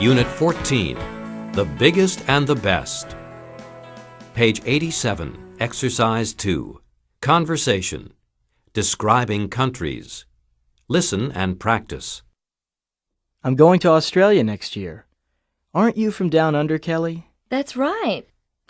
Unit 14, The Biggest and the Best. Page 87, Exercise 2, Conversation, Describing Countries. Listen and practice. I'm going to Australia next year. Aren't you from down under, Kelly? That's right.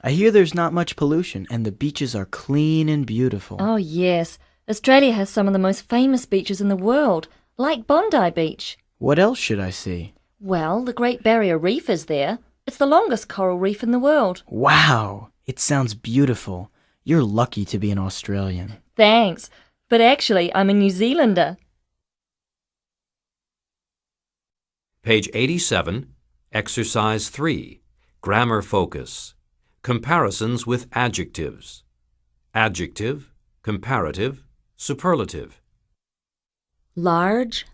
I hear there's not much pollution and the beaches are clean and beautiful. Oh, yes. Australia has some of the most famous beaches in the world, like Bondi Beach. What else should I see? Well, the Great Barrier Reef is there. It's the longest coral reef in the world. Wow, it sounds beautiful. You're lucky to be an Australian. Thanks. But actually, I'm a New Zealander. Page 87, Exercise 3, Grammar Focus. Comparisons with adjectives. Adjective, comparative, superlative. Large,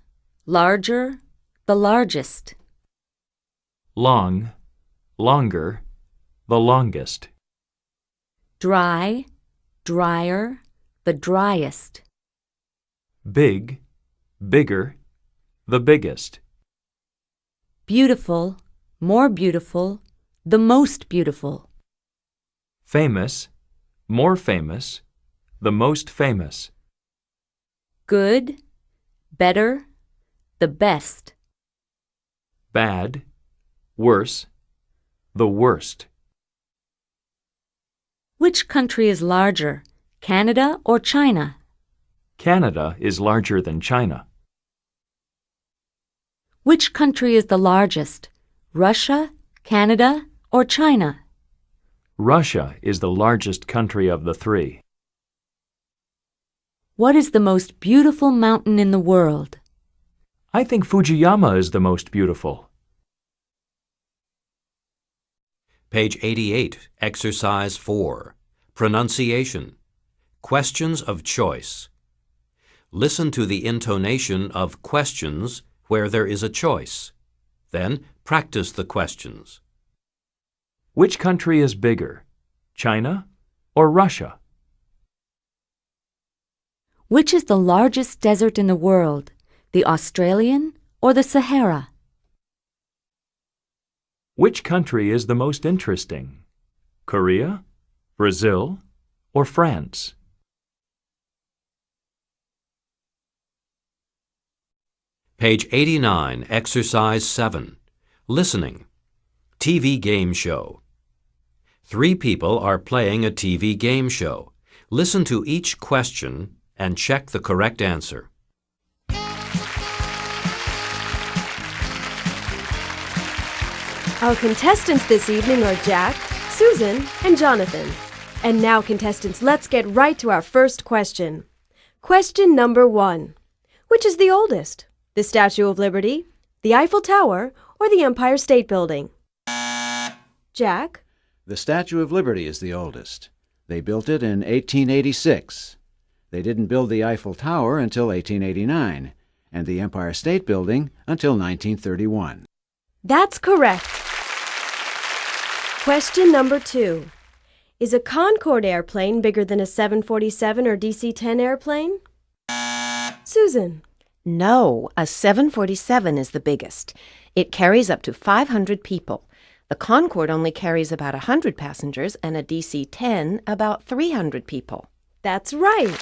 larger, the largest. Long, longer, the longest, Dry, drier, the driest. big, bigger, the biggest, Beautiful, more beautiful, the most beautiful. famous, more famous, the most famous, Good, better, the best. bad, worse, the worst. Which country is larger, Canada or China? Canada is larger than China. Which country is the largest, Russia, Canada, or China? Russia is the largest country of the three. What is the most beautiful mountain in the world? I think Fujiyama is the most beautiful. Page 88, Exercise 4, Pronunciation. Questions of choice. Listen to the intonation of questions where there is a choice. Then practice the questions. Which country is bigger, China or Russia? Which is the largest desert in the world, the Australian or the Sahara? Which country is the most interesting, Korea, Brazil, or France? Page 89, Exercise 7, Listening. TV Game Show. Three people are playing a TV game show. Listen to each question and check the correct answer. Our contestants this evening are Jack, Susan, and Jonathan. And now, contestants, let's get right to our first question. Question number one Which is the oldest? The Statue of Liberty, the Eiffel Tower, or the Empire State Building? Jack? The Statue of Liberty is the oldest. They built it in 1886. They didn't build the Eiffel Tower until 1889, and the Empire State Building until 1931. That's correct. Question number two Is a Concorde airplane bigger than a 747 or DC 10 airplane? Susan? No, a 747 is the biggest. It carries up to 500 people. The Concorde only carries about 100 passengers and a DC 10 about 300 people. That's right.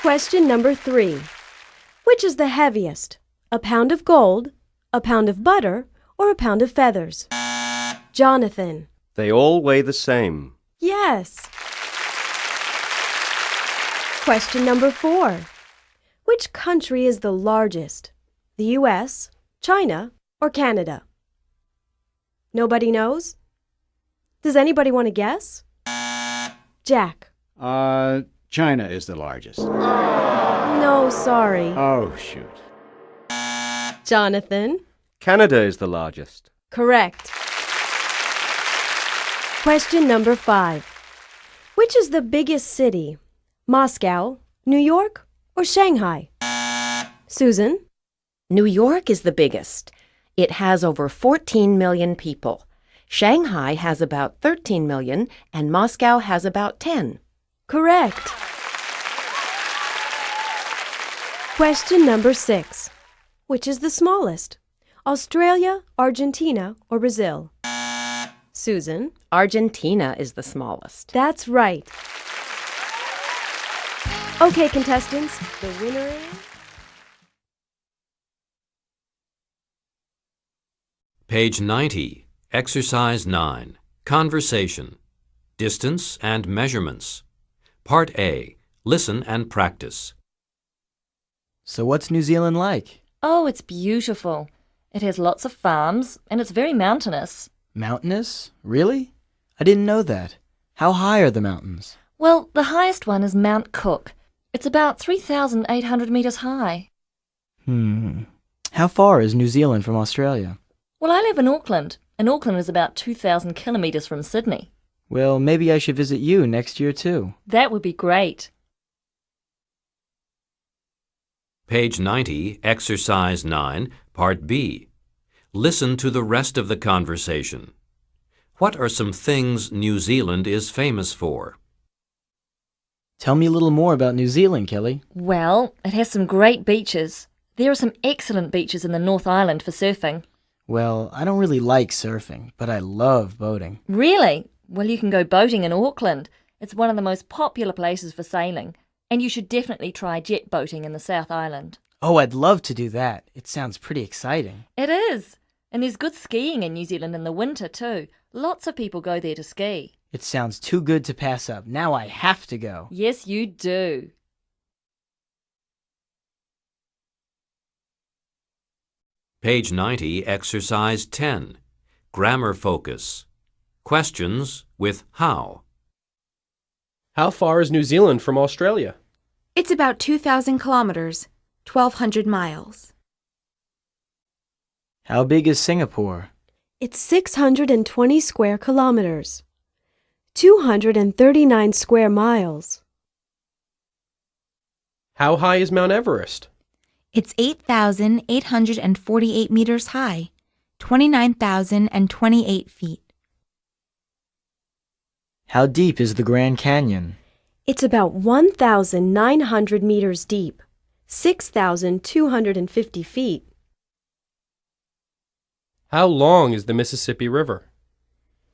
Question number three Which is the heaviest? A pound of gold, a pound of butter, or a pound of feathers? Jonathan. They all weigh the same. Yes. Question number four Which country is the largest? The U.S., China, or Canada? Nobody knows? Does anybody want to guess? Jack. Uh, China is the largest. No, sorry. Oh, shoot. Jonathan. Canada is the largest. Correct. Question number five. Which is the biggest city? Moscow, New York, or Shanghai? Susan? New York is the biggest. It has over 14 million people. Shanghai has about 13 million, and Moscow has about 10. Correct. Question number six. Which is the smallest? Australia, Argentina, or Brazil? Susan? Argentina is the smallest. That's right. Okay, contestants, the winner is. Page 90, Exercise 9, Conversation, Distance and Measurements. Part A, Listen and Practice. So what's New Zealand like? Oh, it's beautiful. It has lots of farms, and it's very mountainous. Mountainous? Really? I didn't know that. How high are the mountains? Well, the highest one is Mount Cook. It's about 3,800 metres high. Hmm. How far is New Zealand from Australia? Well, I live in Auckland, and Auckland is about 2,000 kilometres from Sydney. Well, maybe I should visit you next year too. That would be great. Page 90, Exercise 9, Part B. Listen to the rest of the conversation. What are some things New Zealand is famous for? Tell me a little more about New Zealand, Kelly. Well, it has some great beaches. There are some excellent beaches in the North Island for surfing. Well, I don't really like surfing, but I love boating. Really? Well, you can go boating in Auckland. It's one of the most popular places for sailing. And you should definitely try jet boating in the South Island. Oh, I'd love to do that. It sounds pretty exciting. It is. And there's good skiing in New Zealand in the winter, too. Lots of people go there to ski. It sounds too good to pass up. Now I have to go. Yes, you do. Page 90, Exercise 10. Grammar Focus. Questions with how. How far is New Zealand from Australia? It's about 2,000 kilometers, 1,200 miles. How big is Singapore? It's 620 square kilometers, 239 square miles. How high is Mount Everest? It's 8,848 meters high, 29,028 feet. How deep is the Grand Canyon? It's about 1,900 meters deep, 6,250 feet. How long is the Mississippi River?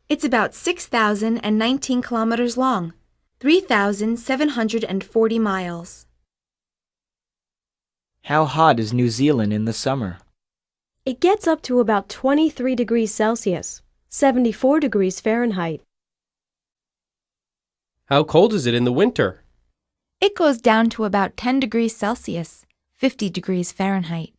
It's about 6,019 kilometers long, 3,740 miles. How hot is New Zealand in the summer? It gets up to about 23 degrees Celsius, 74 degrees Fahrenheit. How cold is it in the winter? It goes down to about 10 degrees Celsius, 50 degrees Fahrenheit.